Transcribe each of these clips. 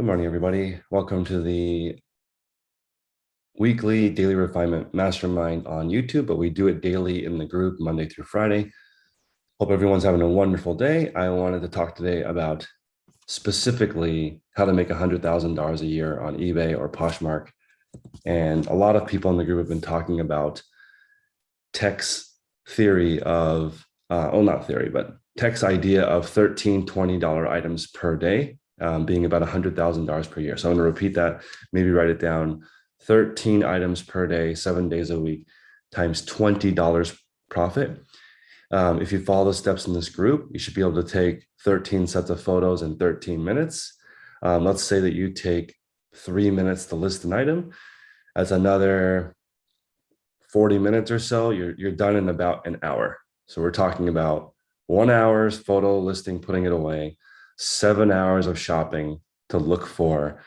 Good morning, everybody. Welcome to the weekly daily refinement mastermind on YouTube, but we do it daily in the group Monday through Friday. Hope everyone's having a wonderful day. I wanted to talk today about specifically how to make $100,000 a year on eBay or Poshmark. And a lot of people in the group have been talking about tech's theory of, uh, oh, not theory, but tech's idea of 13, $20 items per day um, being about $100,000 per year. So I'm going to repeat that, maybe write it down 13 items per day, seven days a week, times $20 profit. Um, if you follow the steps in this group, you should be able to take 13 sets of photos in 13 minutes. Um, let's say that you take three minutes to list an item. That's another 40 minutes or so. You're, you're done in about an hour. So we're talking about one hour's photo listing, putting it away, seven hours of shopping to look for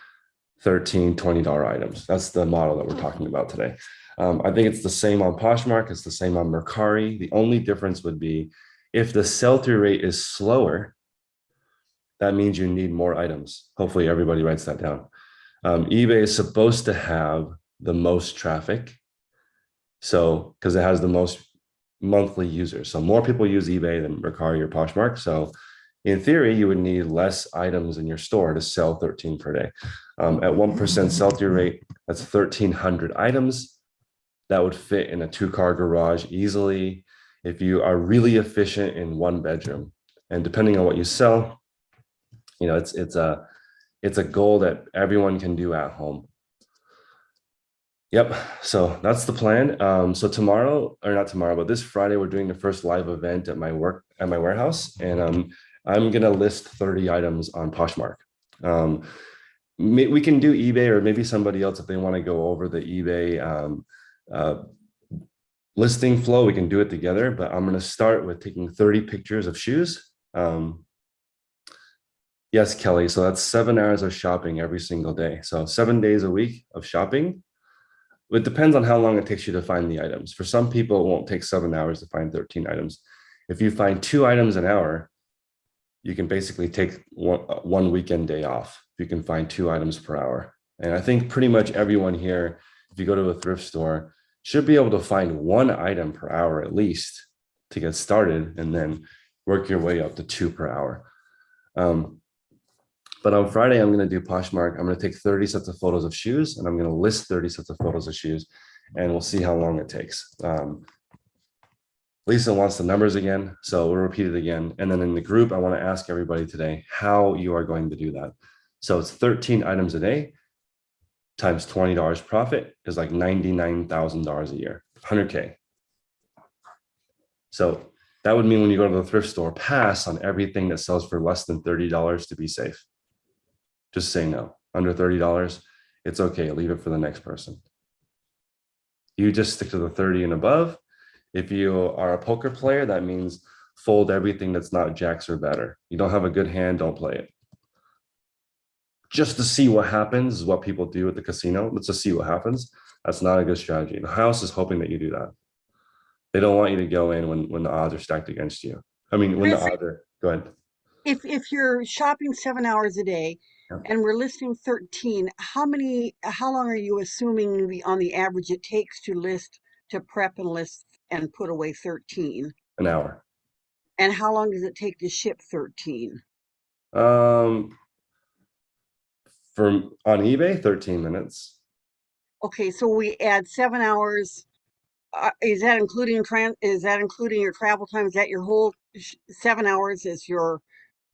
13 $20 items. That's the model that we're talking about today. Um, I think it's the same on Poshmark. It's the same on Mercari. The only difference would be if the sell-through rate is slower, that means you need more items. Hopefully everybody writes that down. Um, eBay is supposed to have the most traffic. So, because it has the most monthly users. So more people use eBay than Mercari or Poshmark. So in theory, you would need less items in your store to sell 13 per day. Um, at 1% sell-through rate, that's 1,300 items. That would fit in a two-car garage easily if you are really efficient in one bedroom. And depending on what you sell, you know, it's it's a it's a goal that everyone can do at home. Yep. So that's the plan. Um, so tomorrow, or not tomorrow, but this Friday, we're doing the first live event at my work at my warehouse, and um, I'm going to list 30 items on Poshmark. Um, we can do eBay or maybe somebody else if they want to go over the eBay um, uh, listing flow, we can do it together, but I'm going to start with taking 30 pictures of shoes. Um, yes, Kelly. So that's seven hours of shopping every single day. So seven days a week of shopping. It depends on how long it takes you to find the items. For some people, it won't take seven hours to find 13 items. If you find two items an hour, you can basically take one, weekend day off. You can find two items per hour. And I think pretty much everyone here, if you go to a thrift store, should be able to find one item per hour at least to get started and then work your way up to two per hour. Um, but on Friday, I'm going to do Poshmark. I'm going to take 30 sets of photos of shoes and I'm going to list 30 sets of photos of shoes and we'll see how long it takes. Um, Lisa wants the numbers again, so we'll repeat it again. And then in the group, I want to ask everybody today how you are going to do that. So it's 13 items a day times $20 profit is like $99,000 a year, 100K. So that would mean when you go to the thrift store, pass on everything that sells for less than $30 to be safe. Just say no, under $30, it's okay, leave it for the next person. You just stick to the 30 and above, if you are a poker player, that means fold everything that's not jacks or better. You don't have a good hand, don't play it. Just to see what happens is what people do at the casino. Let's just see what happens. That's not a good strategy. The house is hoping that you do that. They don't want you to go in when, when the odds are stacked against you. I mean, when the odds are, go ahead. If, if you're shopping seven hours a day yeah. and we're listing 13, how many, how long are you assuming the, on the average it takes to list, to prep and list and put away 13. An hour. And how long does it take to ship 13? Um, from on eBay, 13 minutes. Okay, so we add seven hours. Uh, is that including trans? Is that including your travel time? Is that your whole seven hours? Is your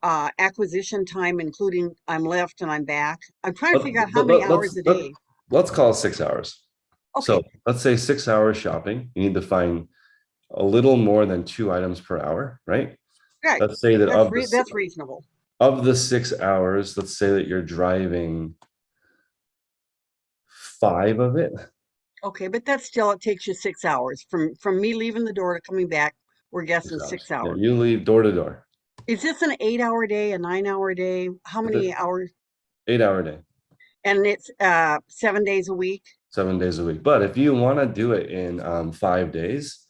uh, acquisition time, including I'm left and I'm back? I'm trying to figure out how many hours a day. Let's call it six hours. Okay. So let's say six hours shopping. You need to find a little more than two items per hour, right? Right. Let's say that that's, of re the, that's reasonable. Of the six hours, let's say that you're driving five of it. Okay, but that's still it takes you six hours from from me leaving the door to coming back. We're guessing six hours. Six hours. Yeah, you leave door to door. Is this an eight-hour day, a nine-hour day? How many hours? Eight-hour day. And it's uh seven days a week seven days a week. But if you want to do it in um, five days,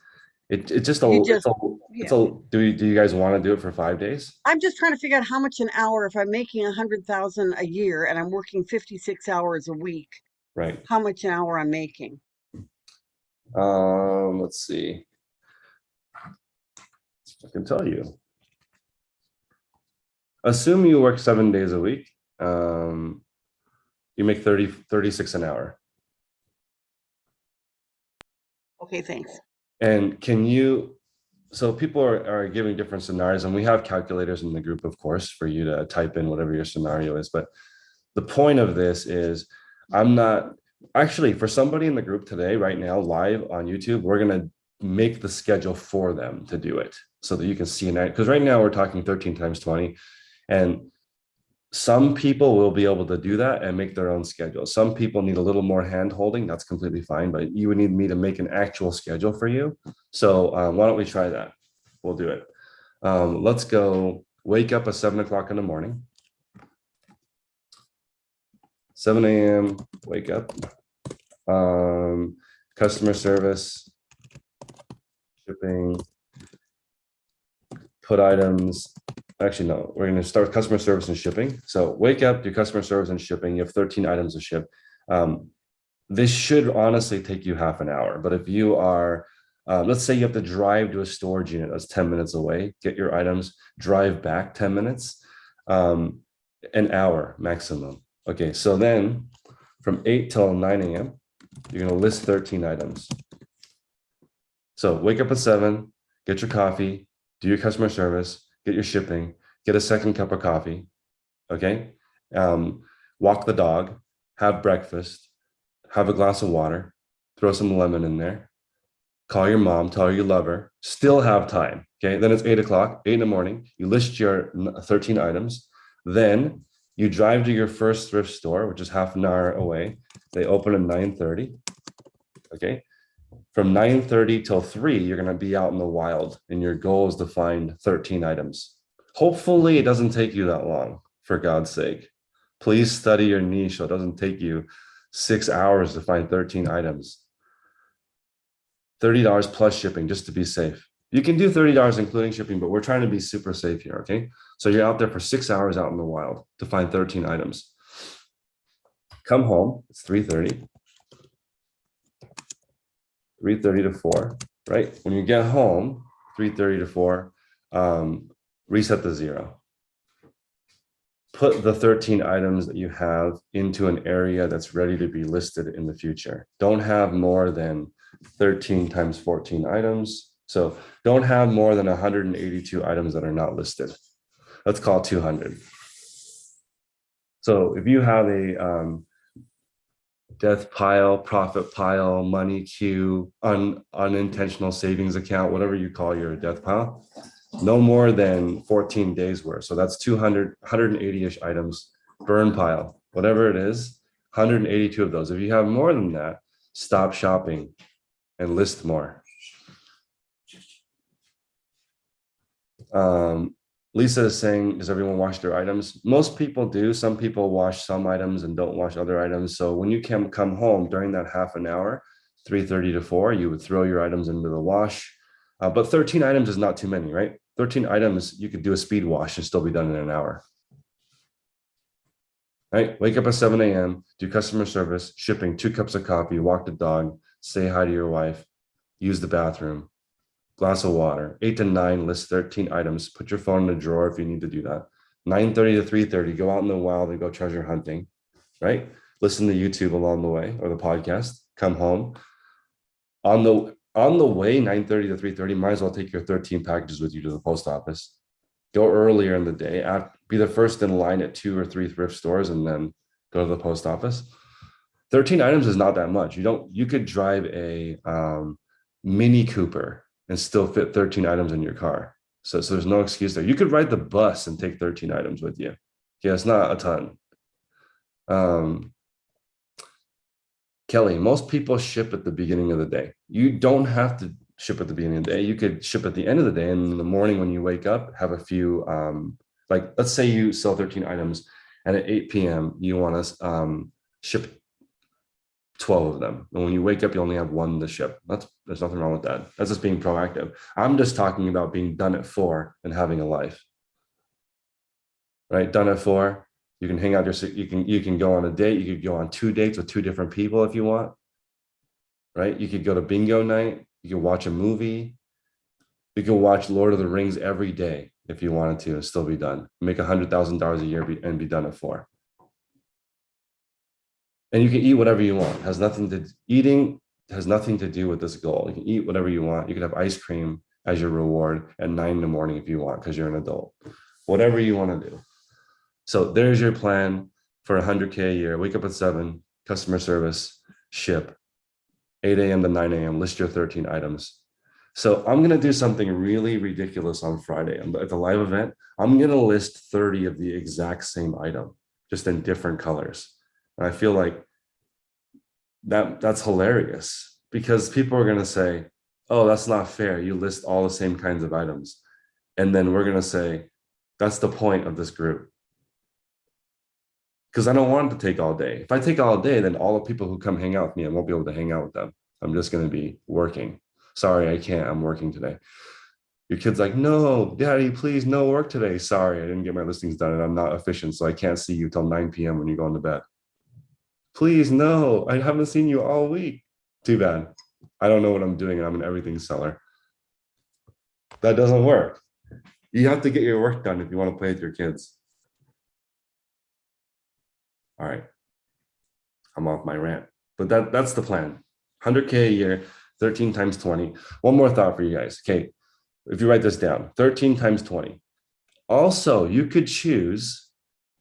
It, it's just a, You it's a, it's a, do you, do you guys want to do it for five days? I'm just trying to figure out how much an hour, if I'm making a hundred thousand a year and I'm working fifty-six hours a week, Right, how much an hour I'm making. um, let's see. I can tell you. Assume you work seven days a week, um, you make 30 36 an hour. Okay, thanks. And can you, so people are, are giving different scenarios and we have calculators in the group, of course, for you to type in whatever your scenario is. But the point of this is I'm not, actually, for somebody in the group today, right now, live on YouTube, we're going to make the schedule for them to do it so that you can see it. Because right now we're talking 13 times 20 and some people will be able to do that and make their own schedule. Some people need a little more hand holding. That's completely fine, but you would need me to make an actual schedule for you. So um, why don't we try that? We'll do it. Um, let's go wake up at seven o'clock in the morning. 7 a.m. wake up. Um, customer service, shipping, put items, actually, no, we're gonna start with customer service and shipping. So wake up, do customer service and shipping. You have 13 items to ship. Um, this should honestly take you half an hour, but if you are, uh, let's say you have to drive to a storage unit that's 10 minutes away, get your items, drive back 10 minutes, um, an hour maximum. Okay, so then from 8 till 9 a.m., you're gonna list 13 items. So wake up at 7, get your coffee, do your customer service, get your shipping, get a second cup of coffee, okay? Um, walk the dog, have breakfast, have a glass of water, throw some lemon in there, call your mom, tell her you love her, still have time, okay? Then it's eight o'clock, eight in the morning, you list your 13 items, then you drive to your first thrift store, which is half an hour away. They open at 9:30, okay? From 9:30 till 3, you're gonna be out in the wild, and your goal is to find 13 items. Hopefully, it doesn't take you that long, for God's sake. Please study your niche so it doesn't take you six hours to find 13 items. $30 plus shipping, just to be safe. You can do $30 including shipping, but we're trying to be super safe here, okay? So you're out there for six hours out in the wild to find 13 items. Come home, it's 3:30. 3:30 to 4, right? When you get home, 3:30 to 4, um, reset the zero. Put the 13 items that you have into an area that's ready to be listed in the future. Don't have more than 13 times 14 items. So don't have more than 182 items that are not listed. Let's call 200. So if you have a um, death pile, profit pile, money queue, un, unintentional savings account, whatever you call your death pile, no more than 14 days worth. So that's 200, 180-ish items, burn pile, whatever it is, 182 of those. If you have more than that, stop shopping and list more. Um, Lisa is saying, does everyone wash their items? Most people do. Some people wash some items and don't wash other items. So when you can come home during that half an hour, 3.30 to 4, you would throw your items into the wash. Uh, but 13 items is not too many, right? 13 items, you could do a speed wash and still be done in an hour. Right? Wake up at 7 a.m., do customer service, shipping, two cups of coffee, walk the dog, say hi to your wife, use the bathroom, glass of water, eight to nine, list 13 items, put your phone in a drawer if you need to do that. 9:30 to 3:30, go out in the wild and go treasure hunting, right? Listen to YouTube along the way or the podcast, come home. On the on the way, 9:30 to 3:30, might as well take your 13 packages with you to the post office. Go earlier in the day, be the first in line at two or three thrift stores and then go to the post office. 13 items is not that much. You don't, you could drive a um, Mini Cooper and still fit 13 items in your car. So, so there's no excuse there. You could ride the bus and take 13 items with you. Yeah, it's not a ton. Um, Kelly, most people ship at the beginning of the day. You don't have to ship at the beginning of the day. You could ship at the end of the day. And in the morning when you wake up, have a few, um, like let's say you sell 13 items and at 8 p.m. you want to um, ship 12 of them. And when you wake up, you only have one to ship. That's there's nothing wrong with that. That's just being proactive. I'm just talking about being done at four and having a life. Right? Done at four. You can hang out your you can you can go on a date, you could go on two dates with two different people if you want. Right? You could go to bingo night, you could watch a movie, you could watch Lord of the Rings every day if you wanted to and still be done. Make a hundred thousand dollars a year and be done at four. And you can eat whatever you want. Has nothing to eating has nothing to do with this goal. You can eat whatever you want. You can have ice cream as your reward at nine in the morning if you want because you're an adult. Whatever you want to do. So there's your plan for 100k a year. Wake up at seven, customer service, ship, 8 a.m. to 9 a.m. List your 13 items. So I'm gonna do something really ridiculous on Friday at the live event. I'm gonna list 30 of the exact same item, just in different colors. And I feel like that that's hilarious because people are gonna say, "Oh, that's not fair. You list all the same kinds of items," and then we're gonna say, "That's the point of this group." Because I don't want to take all day. If I take all day, then all the people who come hang out with me, I won't be able to hang out with them. I'm just gonna be working. Sorry, I can't. I'm working today. Your kid's like, no, daddy, please, no work today. Sorry, I didn't get my listings done and I'm not efficient, so I can't see you till 9 p.m. when you're going to bed. Please, no, I haven't seen you all week. Too bad. I don't know what I'm doing I'm an everything seller. That doesn't work. You have to get your work done if you want to play with your kids. All right. I'm off my rant, but that, that's the plan. 100K a year, 13 times 20. One more thought for you guys. Okay. If you write this down, 13 times 20. Also, you could choose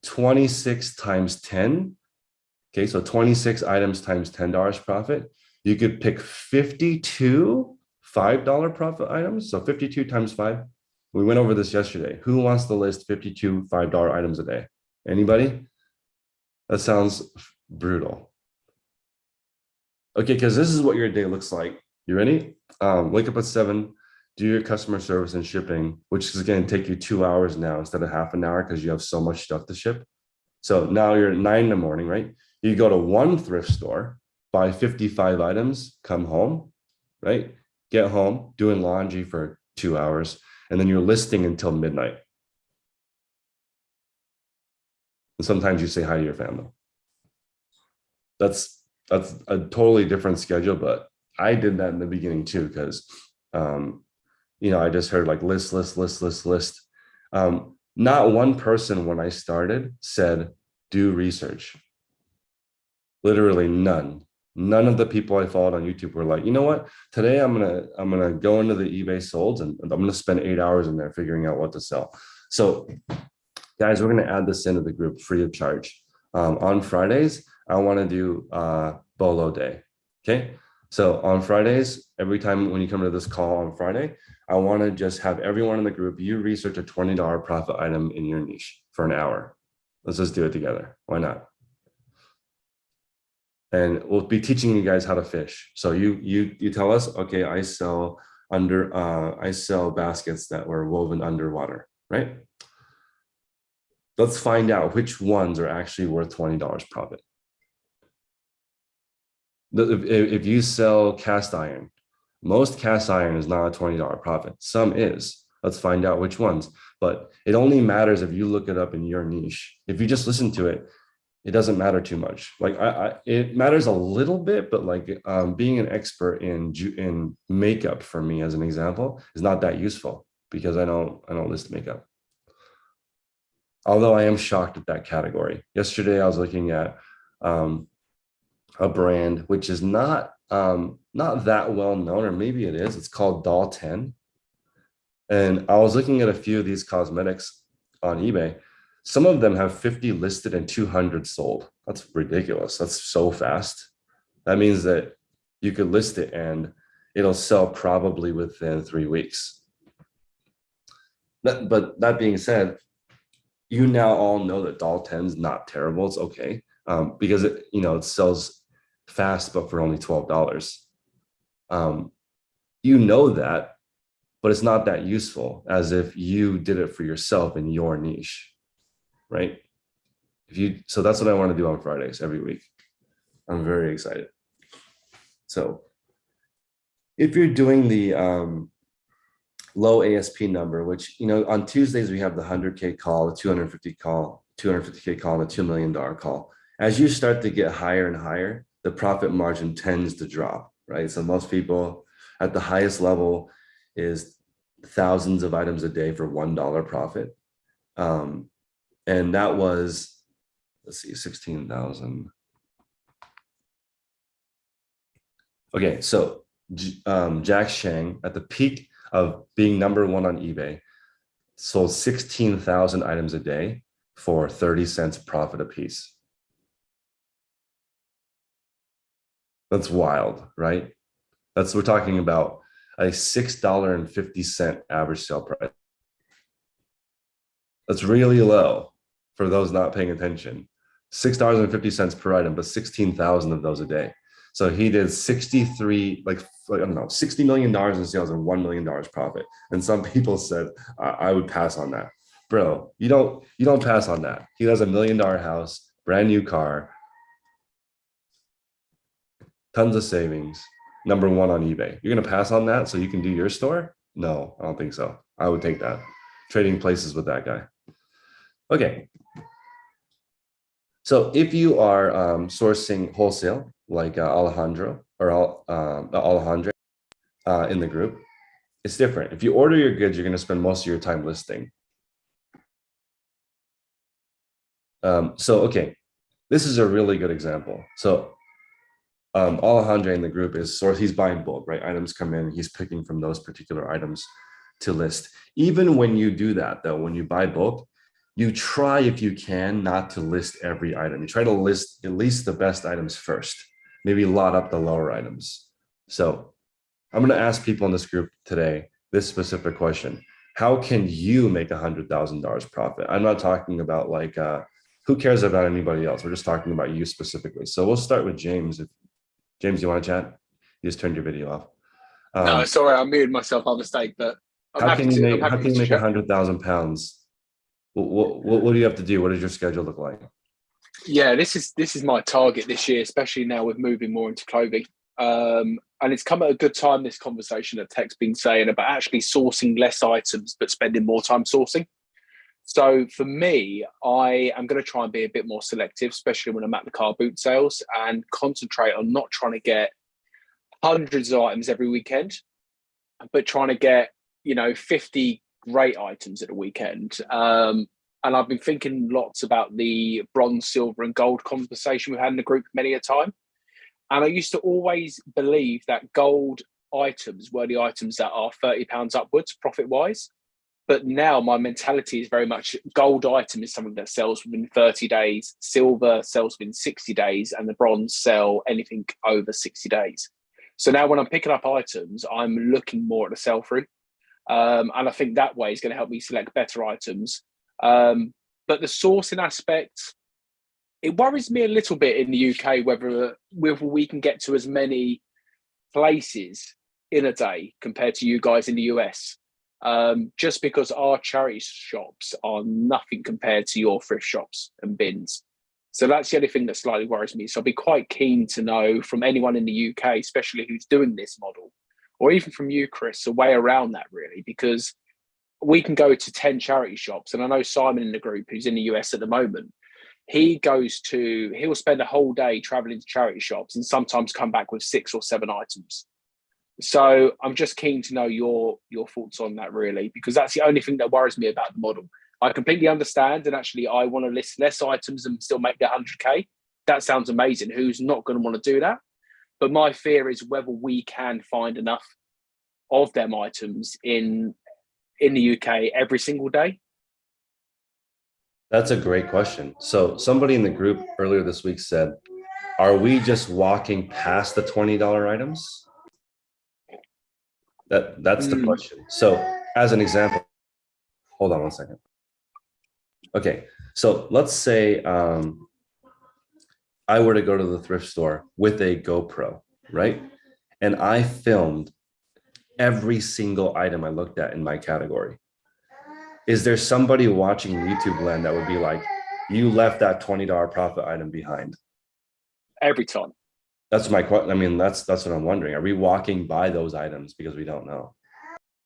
26 times 10. Okay, so 26 items times $10 profit. You could pick 52 $5 profit items. So 52 times five. We went over this yesterday. Who wants to list 52 $5 items a day? Anybody? That sounds brutal. Okay, because this is what your day looks like. You ready? Um, wake up at seven, do your customer service and shipping, which is going to take you two hours now instead of half an hour because you have so much stuff to ship. So now you're nine in the morning, right? You go to one thrift store, buy 55 items, come home, right? Get home, doing laundry for two hours, and then you're listing until midnight. And sometimes you say hi to your family. That's that's a totally different schedule, but I did that in the beginning too, because um, you know, I just heard like list, list, list, list, list. Um, not one person when I started said, do research. Literally none. None of the people I followed on YouTube were like, you know what? Today I'm gonna I'm gonna go into the eBay solds and I'm gonna spend eight hours in there figuring out what to sell. So, guys, we're gonna add this into the group free of charge. Um, on Fridays, I want to do uh, Bolo Day. Okay, so on Fridays, every time when you come to this call on Friday, I want to just have everyone in the group, you research a $20 profit item in your niche for an hour. Let's just do it together. Why not? And we'll be teaching you guys how to fish. So you you you tell us, okay, I sell under uh I sell baskets that were woven underwater, right? Let's find out which ones are actually worth $20 profit. If, if you sell cast iron, most cast iron is not a $20 profit. Some is. Let's find out which ones. But it only matters if you look it up in your niche. If you just listen to it, it doesn't matter too much. Like I, I it matters a little bit, but like um, being an expert in in makeup for me, as an example, is not that useful because I don't I don't list makeup. Although I am shocked at that category. Yesterday I was looking at um, a brand which is not um, not that well known, or maybe it is. It's called Doll 10. And I was looking at a few of these cosmetics on eBay. Some of them have 50 listed and 200 sold. That's ridiculous. That's so fast. That means that you could list it and it'll sell probably within three weeks. That, but that being said, you now all know that Doll 10 is not terrible. It's okay um, because it, you know, it sells fast, but for only $12. Um, you know that, but it's not that useful as if you did it for yourself in your niche, right? If you, so that's what I want to do on Fridays every week. I'm very excited. So if you're doing the um, low ASP number, which, you know, on Tuesdays, we have the 100K call, the 250 call, 250K call, and the $2 million call. As you start to get higher and higher, the profit margin tends to drop, right? So most people at the highest level is thousands of items a day for $1 profit. Um, and that was, let's see, 16,000. Okay, so um, Jack Shang at the peak of being number one on eBay sold 16,000 items a day for 30 cents profit a piece. That's wild, right? That's we're talking about a six dollar and fifty cent average sale price. That's really low for those not paying attention. Six dollars and fifty cents per item, but sixteen thousand of those a day. So he did sixty-three, like like, I don't know, sixty million dollars in sales and one million dollars profit. And some people said I, I would pass on that, bro. You don't you don't pass on that. He has a million dollar house, brand new car, tons of savings, number one on eBay. You're gonna pass on that so you can do your store? No, I don't think so. I would take that. Trading places with that guy. Okay. So if you are um, sourcing wholesale, like uh, Alejandro or um, Alejandro uh, in the group, it's different. If you order your goods, you're gonna spend most of your time listing. Um, so, okay, this is a really good example. So um, Alejandro in the group is source, he's buying bulk, right? Items come in, he's picking from those particular items to list. Even when you do that though, when you buy bulk, you try if you can not to list every item. You try to list at least the best items first, maybe lot up the lower items. So I'm gonna ask people in this group today, this specific question. How can you make a hundred thousand dollars profit? I'm not talking about like, uh, who cares about anybody else? We're just talking about you specifically. So we'll start with James. If James, you want to chat? You just turned your video off. no, Um, sorry, I muted myself by mistake, but I'm how can you to. Make how can you make a hundred thousand pounds? What, what what do you have to do? What does your schedule look like? Yeah, this is this is my target this year, especially now with moving more into clothing. Um, and it's come at a good time. This conversation that Tech's been saying about actually sourcing less items but spending more time sourcing. So for me, I am going to try and be a bit more selective, especially when I'm at the car boot sales, and concentrate on not trying to get hundreds of items every weekend, but trying to get you know 50 great items at the weekend. Um, and I've been thinking lots about the bronze, silver, and gold conversation we've had in the group many a time. And I used to always believe that gold items were the items that are £30 upwards profit wise. But now my mentality is very much gold item is something that sells within 30 days, silver sells within 60 days, and the bronze sell anything over 60 days. So now when I'm picking up items, I'm looking more at the sell through. Um, and I think that way is going to help me select better items. Um, but the sourcing aspect, it worries me a little bit in the UK whether whether we can get to as many places in a day compared to you guys in the US. Um, just because our charity shops are nothing compared to your thrift shops and bins. So that's the only thing that slightly worries me. So I'll be quite keen to know from anyone in the UK, especially who's doing this model, or even from you, Chris, a way around that really, because we can go to 10 charity shops. And I know Simon in the group, who's in the US at the moment, he goes to, he'll spend a whole day traveling to charity shops and sometimes come back with six or seven items. So I'm just keen to know your your thoughts on that really, because that's the only thing that worries me about the model. I completely understand, and actually, I want to list less items and still make the 100k. That sounds amazing. Who's not going to want to do that? But my fear is whether we can find enough of them items in in the UK every single day. That's a great question. So somebody in the group earlier this week said, "Are we just walking past the twenty dollar items?" That that's the Mm. question. So as an example, hold on one second. Okay, so let's say um, I were to go to the thrift store with a GoPro, right? And I filmed every single item I looked at in my category. Is there somebody watching YouTube land that would be like, you left that $20 profit item behind? Every time. That's my question. I mean, that's, that's what I'm wondering. Are we walking by those items because we don't know?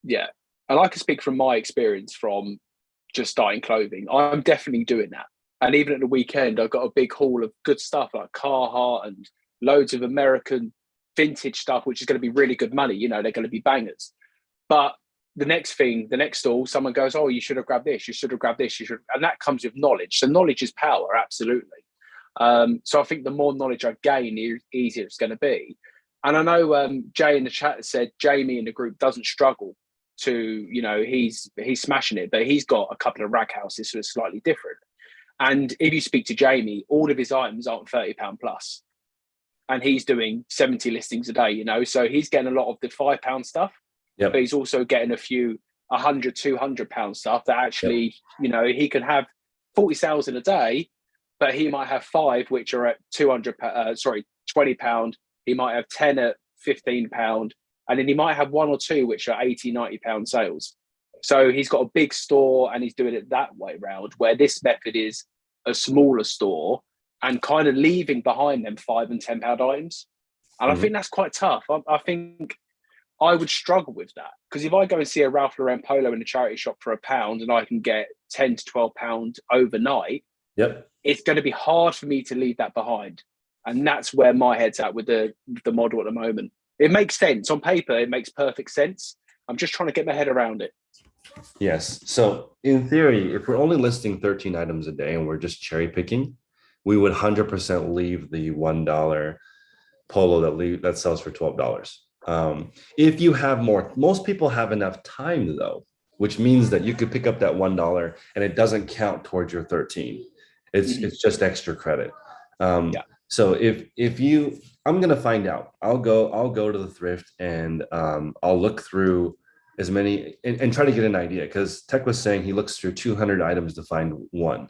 Yeah. And I can speak from my experience from just starting clothing. I'm definitely doing that. And even at the weekend, I got a big haul of good stuff like Carhartt and loads of American vintage stuff, which is going to be really good money. You know, they're going to be bangers. But the next thing, the next stall, someone goes, "Oh, you should have grabbed this. You should have grabbed this. You should," and that comes with knowledge. So knowledge is power, absolutely. Um, so I think the more knowledge I gain, the easier it's going to be. And I know um, Jay in the chat said Jamie in the group doesn't struggle to, you know, he's he's smashing it, but he's got a couple of rag houses, so it's slightly different. And if you speak to Jamie, all of his items aren't thirty pound plus, and he's doing seventy listings a day. You know, so he's getting a lot of the five pound stuff, Yep. but he's also getting a few 100 200 pound stuff that actually you know he can have 40 sales in a day but he might have five which are at 200 uh, sorry 20 pound. He might have 10 at 15 pound. And then he might have one or two which are 80 90 pound sales so he's got a big store and he's doing it that way round where this method is a smaller store and kind of leaving behind them five and 10 pound items and Mhm. i think that's quite tough I, I think I would struggle with that because if I go and see a Ralph Lauren polo in a charity shop for a pound and I can get 10 to 12 pound overnight, Yep. it's going to be hard for me to leave that behind. And that's where my head's at with the the model at the moment. It makes sense on paper, it makes perfect sense. I'm just trying to get my head around it. Yes. So in theory, if we're only listing 13 items a day and we're just cherry picking, we would 100% leave the $1 polo that leave, that sells for $12. Um, if you have more, most people have enough time though, which means that you could pick up that $1 and it doesn't count towards your 13. It's, Mhm. it's just extra credit. Um, Yeah. So if, if you, I'm going to find out, I'll go, I'll go to the thrift and um, I'll look through as many and, and try to get an idea because Tech was saying he looks through 200 items to find one,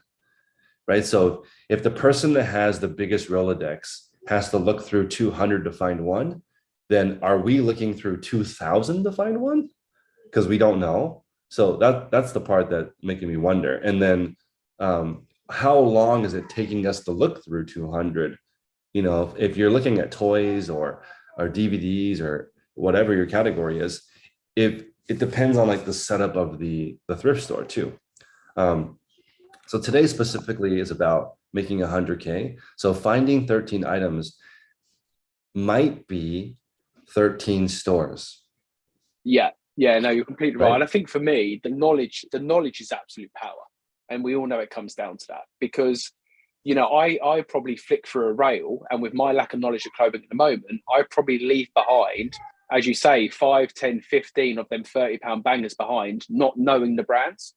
right? So if the person that has the biggest Rolodex has to look through 200 to find one, then are we looking through 2000 to find one? Because we don't know. So that that's the part that making me wonder. And then um, how long is it taking us to look through 200? You know, if, if you're looking at toys or or DVDs or whatever your category is, if it depends on like the setup of the the thrift store too. Um, so today specifically is about making 100k. So finding 13 items might be 13 stores. Yeah, yeah, no, you're completely right. Right. I think for me, the knowledge, the knowledge is absolute power. And we all know it comes down to that because you know, I I probably flick through a rail and with my lack of knowledge of clothing at the moment, I probably leave behind, as you say, 5, 10, 15 of them 30 pound bangers behind, not knowing the brands.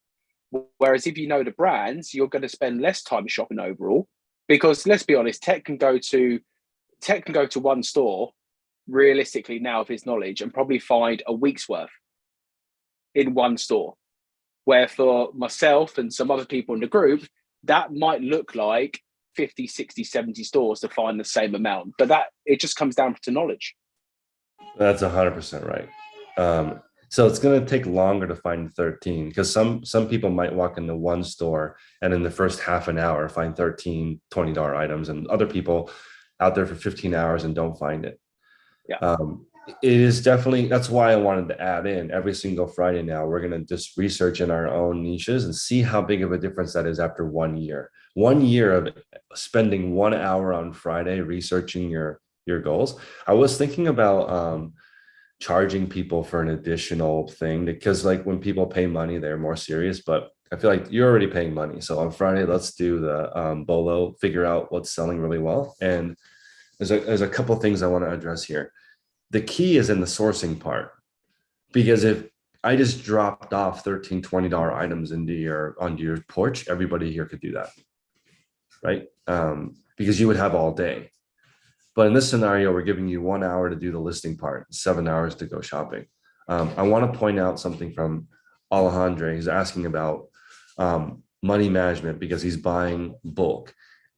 Whereas if you know the brands, you're going to spend less time shopping overall. Because let's be honest, Tech can go to Tech can go to one store realistically now of his knowledge and probably find a week's worth in one store. Where for myself and some other people in the group, that might look like 50, 60, 70 stores to find the same amount. But that it just comes down to knowledge. That's 100% right. Um, so it's going to take longer to find 13 because some some people might walk into one store and in the first half an hour find 13 $20 items and other people out there for 15 hours and don't find it. Yeah. Um, it is definitely that's why I wanted to add in every single Friday now. We're going to just research in our own niches and see how big of a difference that is after one year. One year of spending one hour on Friday researching your your goals. I was thinking about um, charging people for an additional thing because like when people pay money, they're more serious, but I feel like you're already paying money. So on Friday, let's do the um, bolo, figure out what's selling really well. And there's a, there's a couple things I want to address here. The key is in the sourcing part, because if I just dropped off 13, $20 items into your, onto your porch, everybody here could do that. Right? Um, because you would have all day. But in this scenario, we're giving you one hour to do the listing part, seven hours to go shopping. Um, I want to point out something from Alejandro. He's asking about um, money management because he's buying bulk.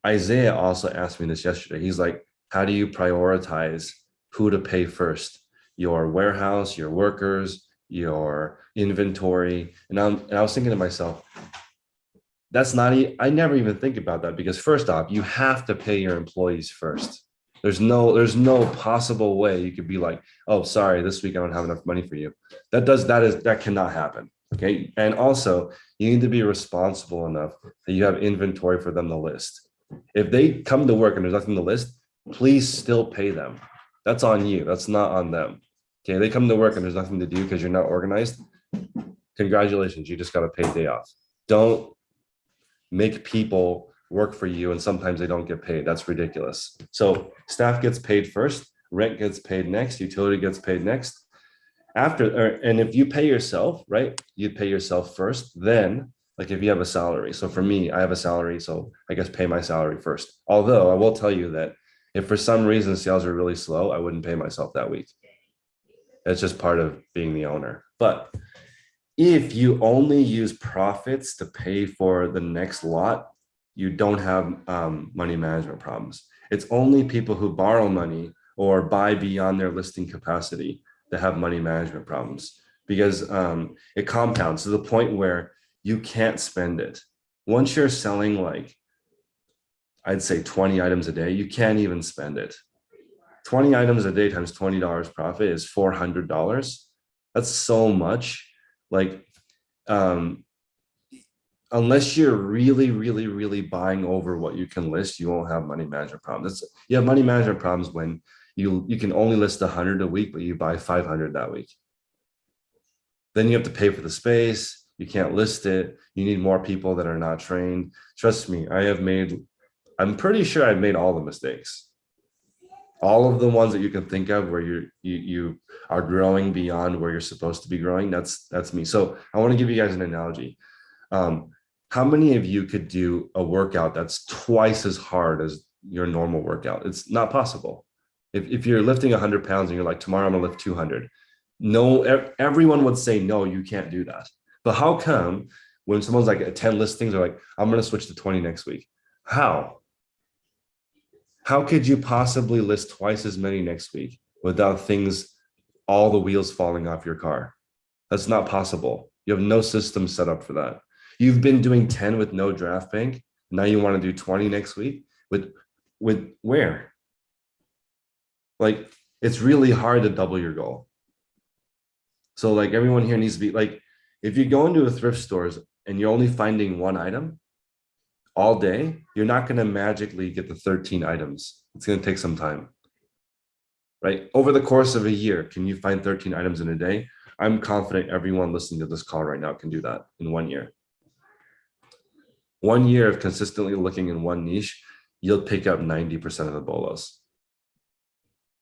Isaiah also asked me this yesterday. He's like, how do you prioritize who to pay first? Your warehouse, your workers, your inventory. And, I'm, and I was thinking to myself, that's not, I never even think about that because first off, you have to pay your employees first There's no, there's no possible way you could be like, oh, sorry, this week I don't have enough money for you. That does, that is, that cannot happen. Okay. And also you need to be responsible enough that you have inventory for them to list. If they come to work and there's nothing to list, please still pay them. That's on you. That's not on them. Okay. They come to work and there's nothing to do because you're not organized. Congratulations. You just got a paid day off. Don't make people work for you and sometimes they don't get paid. That's ridiculous. So staff gets paid first, rent gets paid next, utility gets paid next. After, or, and if you pay yourself, right, you pay yourself first, then like if you have a salary. So for me, I have a salary, so I guess pay my salary first. Although I will tell you that if for some reason sales are really slow, I wouldn't pay myself that week. It's just part of being the owner. But if you only use profits to pay for the next lot, you don't have um, money management problems. It's only people who borrow money or buy beyond their listing capacity that have money management problems because um, it compounds to the point where you can't spend it. Once you're selling like, I'd say 20 items a day, you can't even spend it. 20 items a day times $20 profit is $400. That's so much. Like, um, unless you're really, really, really buying over what you can list, you won't have money management problems. You have money management problems when you, you can only list 100 a week, but you buy 500 that week. Then you have to pay for the space. You can't list it. You need more people that are not trained. Trust me, I have made, I'm pretty sure I've made all the mistakes. All of the ones that you can think of where you're, you, you are growing beyond where you're supposed to be growing. That's, that's me. So I want to give you guys an analogy. Um, how many of you could do a workout that's twice as hard as your normal workout? It's not possible. If, if you're lifting 100 pounds and you're like, tomorrow I'm gonna lift 200, no, everyone would say, no, you can't do that. But how come when someone's like at 10 listings, they're like, I'm gonna switch to 20 next week? How? How could you possibly list twice as many next week without things, all the wheels falling off your car? That's not possible. You have no system set up for that. You've been doing 10 with no draft bank. Now you want to do 20 next week with, with where? Like, it's really hard to double your goal. So like everyone here needs to be like, if you go into a thrift stores and you're only finding one item all day, you're not going to magically get the 13 items. It's going to take some time. Right? Over the course of a year, can you find 13 items in a day? I'm confident everyone listening to this call right now can do that in one year one year of consistently looking in one niche, you'll pick up 90% of the bolos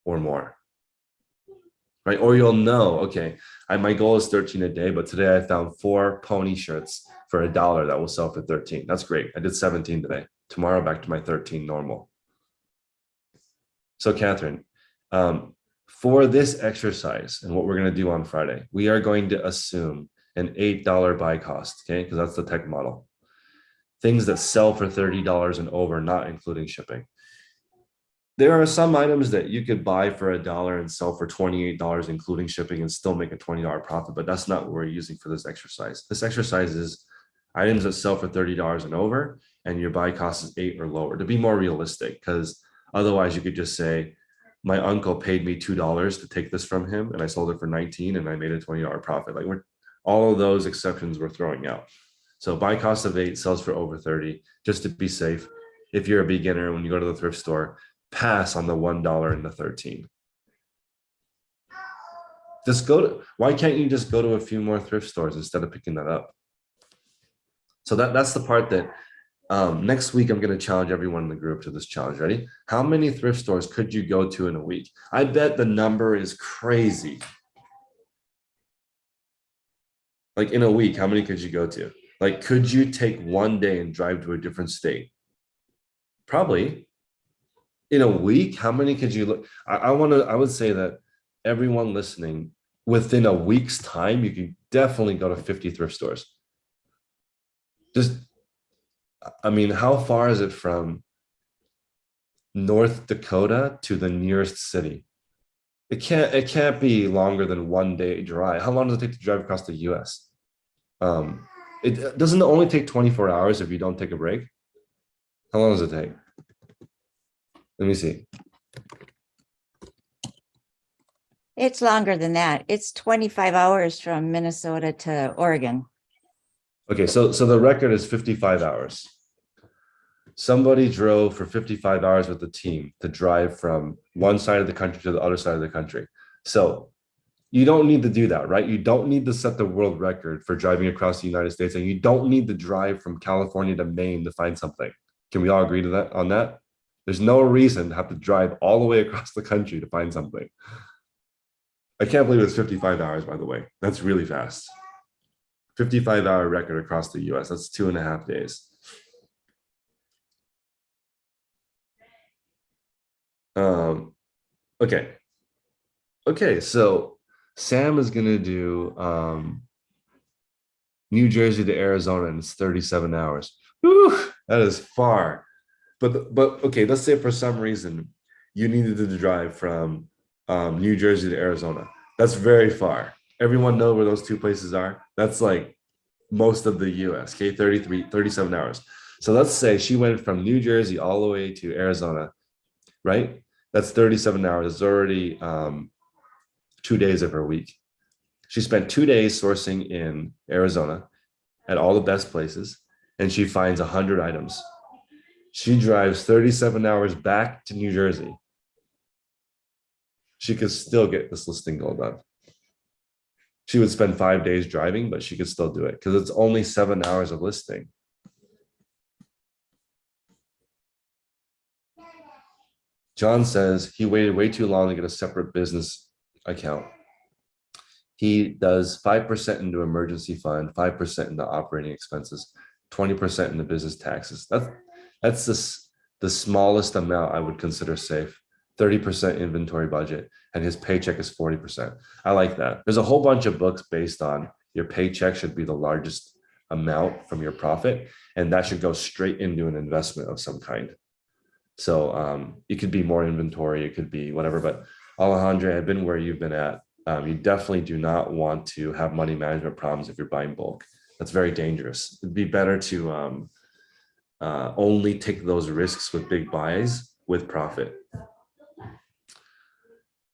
or more. Right. Or you'll know, okay, I, my goal is 13 a day, but today I found four pony shirts for a dollar that will sell for 13. That's great. I did 17 today. Tomorrow back to my 13 normal. So Catherine, um, for this exercise and what we're going to do on Friday, we are going to assume an $8 buy cost, okay? Because that's the tech model things that sell for $30 and over, not including shipping. There are some items that you could buy for a dollar and sell for $28, including shipping and still make a $20 profit, but that's not what we're using for this exercise. This exercise is items that sell for $30 and over, and your buy cost is eight or lower to be more realistic, because otherwise you could just say, my uncle paid me $2 to take this from him and I sold it for 19 and I made a $20 profit. Like we're all of those exceptions we're throwing out. So buy cost of eight sells for over 30, just to be safe. If you're a beginner, when you go to the thrift store, pass on the $1 and the 13. Just go to, why can't you just go to a few more thrift stores instead of picking that up? So that, that's the part that um, next week, I'm going to challenge everyone in the group to this challenge. Ready? How many thrift stores could you go to in a week? I bet the number is crazy. Like in a week, how many could you go to? Like, could you take one day and drive to a different state? Probably. In a week, how many could you look? I, I want to, I would say that everyone listening, within a week's time, you can definitely go to 50 thrift stores. Just, I mean, how far is it from North Dakota to the nearest city? It can't, it can't be longer than one day drive. How long does it take to drive across the US? Um, it uh, doesn't only take 24 hours if you don't take a break. How long does it take? Let me see. It's longer than that. It's 25 hours from Minnesota to Oregon. Okay, so so the record is 55 hours. Somebody drove for 55 hours with the team to drive from one side of the country to the other side of the country. So you don't need to do that, right? You don't need to set the world record for driving across the United States, and you don't need to drive from California to Maine to find something. Can we all agree to that on that? There's no reason to have to drive all the way across the country to find something. I can't believe it's 55 hours, by the way. That's really fast. 55 hour record across the US. That's two and a half days. Um, okay. Okay, so Sam is gonna do um New Jersey to Arizona and it's 37 hours. Whew, that is far. But but okay, let's say for some reason you needed to drive from um, New Jersey to Arizona. That's very far. Everyone know where those two places are. That's like most of the US, okay, 33, 37 hours. So let's say she went from New Jersey all the way to Arizona, right? That's 37 hours. It's already um, two days of her week. She spent two days sourcing in Arizona at all the best places, and she finds 100 items. She drives 37 hours back to New Jersey she could still get this listing goal done. She would spend five days driving, but she could still do it because it's only seven hours of listing. John says he waited way too long to get a separate business account. He does 5% into emergency fund, 5% into operating expenses, 20% into business taxes. That's that's this the smallest amount I would consider safe. 30% inventory budget and his paycheck is 40%. I like that. There's a whole bunch of books based on your paycheck should be the largest amount from your profit and that should go straight into an investment of some kind. So um, it could be more inventory, it could be whatever, but Alejandro, I've been where you've been at. Um, you definitely do not want to have money management problems if you're buying bulk. That's very dangerous. It'd be better to um, uh, only take those risks with big buys with profit.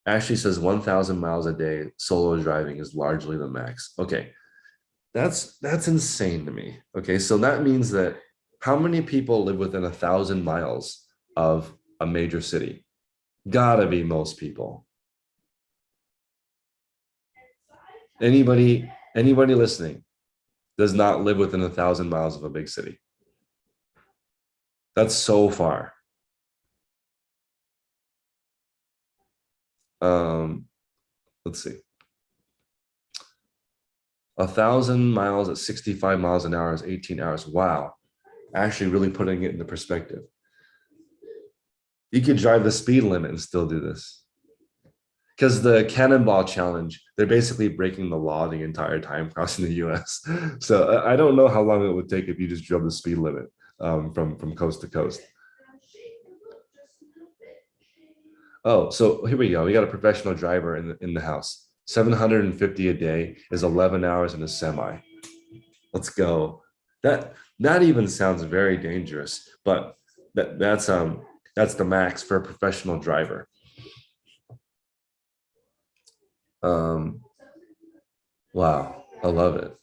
Ashley says 1000 miles a day solo driving is largely the max. Okay. That's that's insane to me. Okay. So that means that how many people live within a thousand miles of a major city? Gotta be most people. Anybody, anybody listening does not live within a thousand miles of a big city. That's so far. um, let's see. A thousand miles at 65 miles an hour is 18 hours. Wow. Actually really putting it into perspective. You could drive the speed limit and still do this. Because the cannonball challenge, they're basically breaking the law the entire time crossing the US. So I I don't know how long it would take if you just drove the speed limit um, from, from coast to coast. Oh, so here we go. We got a professional driver in the, in the house. 750 a day is 11 hours in a semi. Let's go. That that even sounds very dangerous, but that that's um that's the max for a professional driver. Um wow, I love it.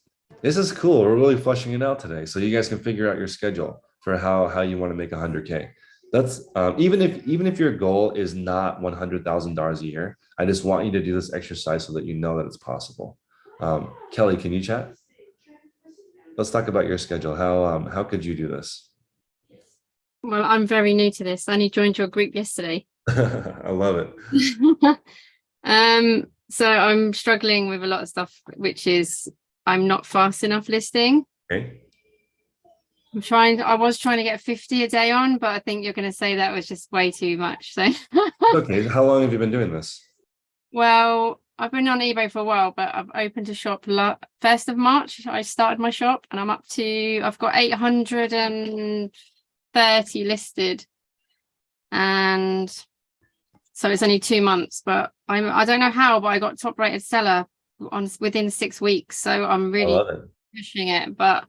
This is cool. We're really flushing it out today. So you guys can figure out your schedule for how how you want to make 100k that's um, even if even if your goal is not one hundred thousand dollars a year, I just want you to do this exercise so that you know that it's possible. Um, Kelly, can you chat? Let's talk about your schedule. How um, how could you do this? Well, I'm very new to this. I only joined your group yesterday. I love it. um, so I'm struggling with a lot of stuff, which is I'm not fast enough listing. Okay. I'm trying, I was trying to get 50 a day on, but I think you're going to say that was just way too much. So, Okay. How long have you been doing this? well, I've been on eBay for a while, but I've opened a shop first of March. I started my shop and I'm up to, I've got 830 listed. And so it's only two months, but I'm, I don't know how, but I got top rated seller on within six weeks. So I'm really it. pushing it, but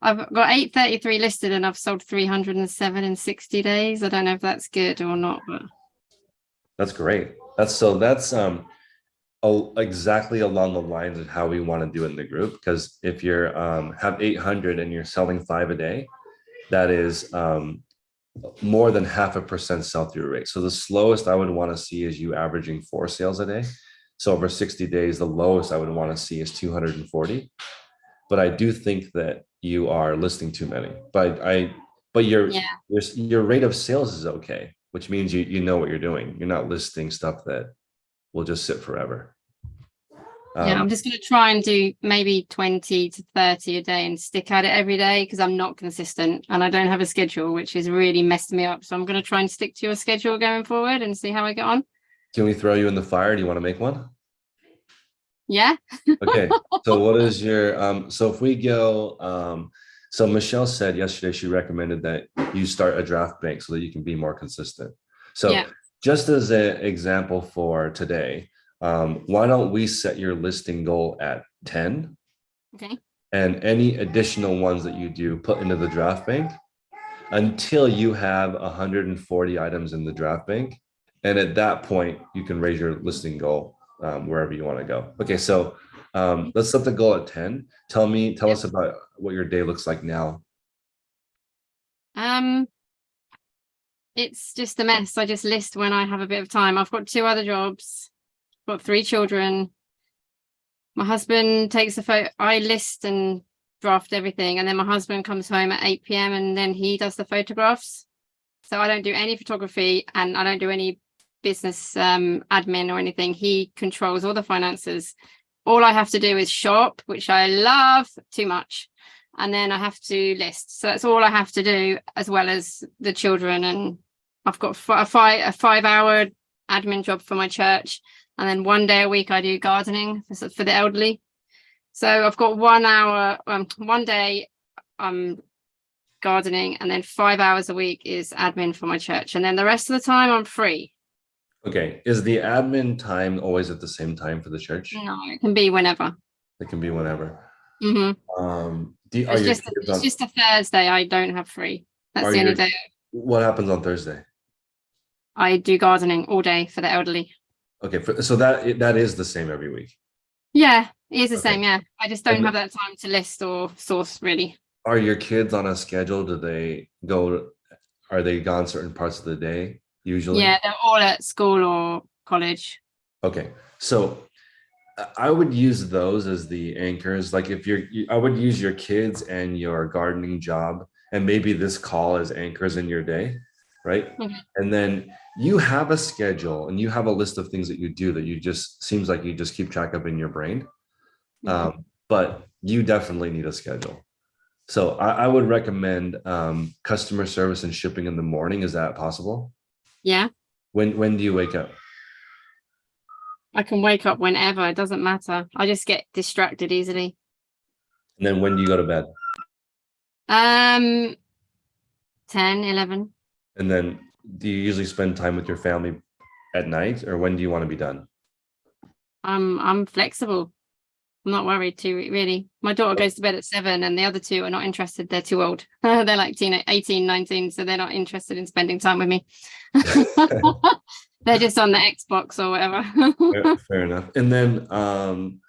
I've got 833 listed and I've sold 307 in 60 days. I don't know if that's good or not, but That's great. That's so that's um exactly along the lines of how we want to do it in the group. Because if you're um, have 800 and you're selling five a day, that is um, more than half a percent sell through rate. So the slowest I would want to see is you averaging four sales a day. So over 60 days, the lowest I would want to see is 240. But I do think that you are listing too many. But I, but your Yeah. your your rate of sales is okay, which means you you know what you're doing. You're not listing stuff that will just sit forever. Yeah, Um, I'm just going to try and do maybe 20 to 30 a day and stick at it every day because I'm not consistent and I don't have a schedule, which is really messed me up. So I'm going to try and stick to your schedule going forward and see how I get on. Can we throw you in the fire? Do you want to make one? Yeah. Okay, so what is your, um, so if we go, um, so Michelle said yesterday, she recommended that you start a draft bank so that you can be more consistent. So Yeah. just as an example for today, um, why don't we set your listing goal at ten? Okay. And any additional ones that you do, put into the draft bank until you have hundred and forty items in the draft bank. And at that point, you can raise your listing goal um, wherever you want to go. Okay, so um, let's set the goal at ten. Tell me, tell us about what your day looks like now. Um, it's just a mess. I just list when I have a bit of time. I've got two other jobs, got three children. My husband takes the photo. I list and draft everything, and then my husband comes home at 8 p.m. and then he does the photographs. So I don't do any photography and I don't do any business um, admin or anything. He controls all the finances. All I have to do is shop, which I love too much and then I have to list. So that's all I have to do, as well as the children. And I've got a five a five hour admin job for my church, and then one day a week I do gardening for, for the elderly. So I've got one hour, um, one day I'm gardening, and then five hours a week is admin for my church, and then the rest of the time I'm free. Okay, is the admin time always at the same time for the church? No, it can be whenever. It can be whenever. Mm -hmm. Um, do, It's just kids it's on, just a Thursday I don't have free. That's the only your- day what happens on Thursday? I do gardening all day for the elderly. Okay, for- so that that is the same every week. Yeah, it is the Okay. same. Yeah, I just don't And- have that time to list or source really. Are your kids on a schedule? Do they go? Are they gone certain parts of the day usually? Yeah, they're all at school or college. Okay, so I- I would use those as the anchors. Like if you're, I would use your kids and your gardening job and maybe this call as anchors in your day, right? Mhm. And then you have a schedule and you have a list of things that you do that you just seems like you just keep track of in your brain. Mhm. Um, but you definitely need a schedule. So I, I would recommend um, customer service and shipping in the morning. Is that possible? Yeah, When when do you wake up? I can wake up whenever. It doesn't matter. I just get distracted easily. And then when do you go to bed? Um, 10, 11. And then do you usually spend time with your family at night or when do you want to be done? I'm I'm flexible. I'm not worried too really. My daughter goes to bed at seven and the other two are not interested. They're too old. they're like teen 18, 19, so they're not interested in spending time with me. they're just on the Xbox or whatever. Fair, fair enough. And then um,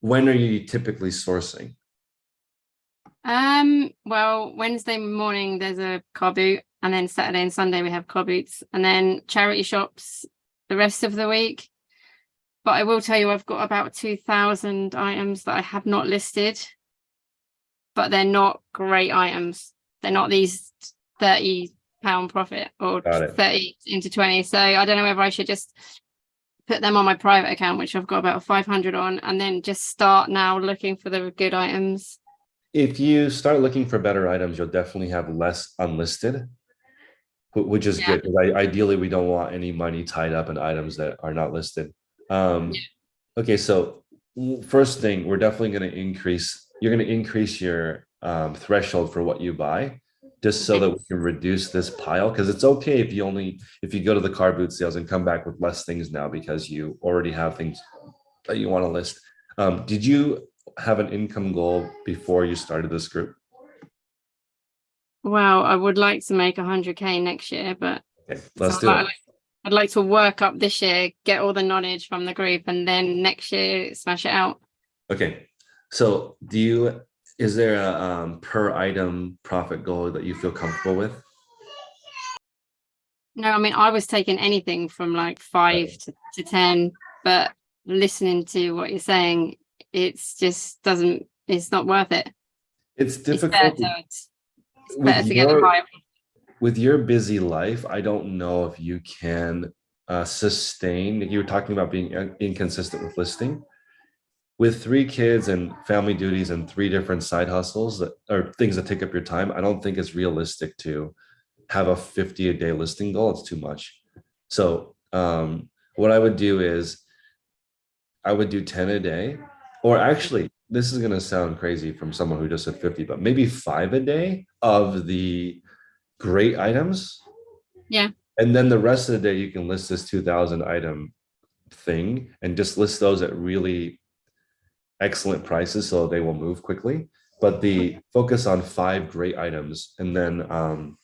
when are you typically sourcing? Um, well, Wednesday morning there's a car boot, and then Saturday and Sunday we have car boots, and then charity shops the rest of the week. But I will tell you, I've got about 2,000 items that I have not listed, but they're not great items. They're not these 30 pound profit or 30 into 20. So I don't know whether I should just put them on my private account, which I've got about 500 on, and then just start now looking for the good items. If you start looking for better items, you'll definitely have less unlisted, which is Yeah. good. 'cause I, ideally, we don't want any money tied up in items that are not listed. Um, Yeah. okay, so first thing, we're definitely going to increase. You're going to increase your um, threshold for what you buy, just so that we can reduce this pile. Because it's okay if you only if you go to the car boot sales and come back with less things now because you already have things that you want to list. Um, did you have an income goal before you started this group? Well, I would like to make 100k next year, but Okay, let's do it. I'd like to work up this year, get all the knowledge from the group, and then next year smash it out. Okay, so do you, is there a um, per item profit goal that you feel comfortable with? No, I mean I was taking anything from like five to, to ten, but listening to what you're saying, it's just doesn't. It's not worth it. It's difficult. better. To, it's, it's with your- with your busy life, I don't know if you can uh, sustain. You were talking about being inconsistent with listing. With three kids and family duties and three different side hustles that are things that take up your time, I don't think it's realistic to have a 50 a day listing goal. It's too much. So um, what I would do is I would do 10 a day, or actually, this is going to sound crazy from someone who just said 50, but maybe five a day of the great items. Yeah. And then the rest of the day, you can list this 2000 item thing and just list those at really excellent prices so they will move quickly. But the focus on five great items and then um,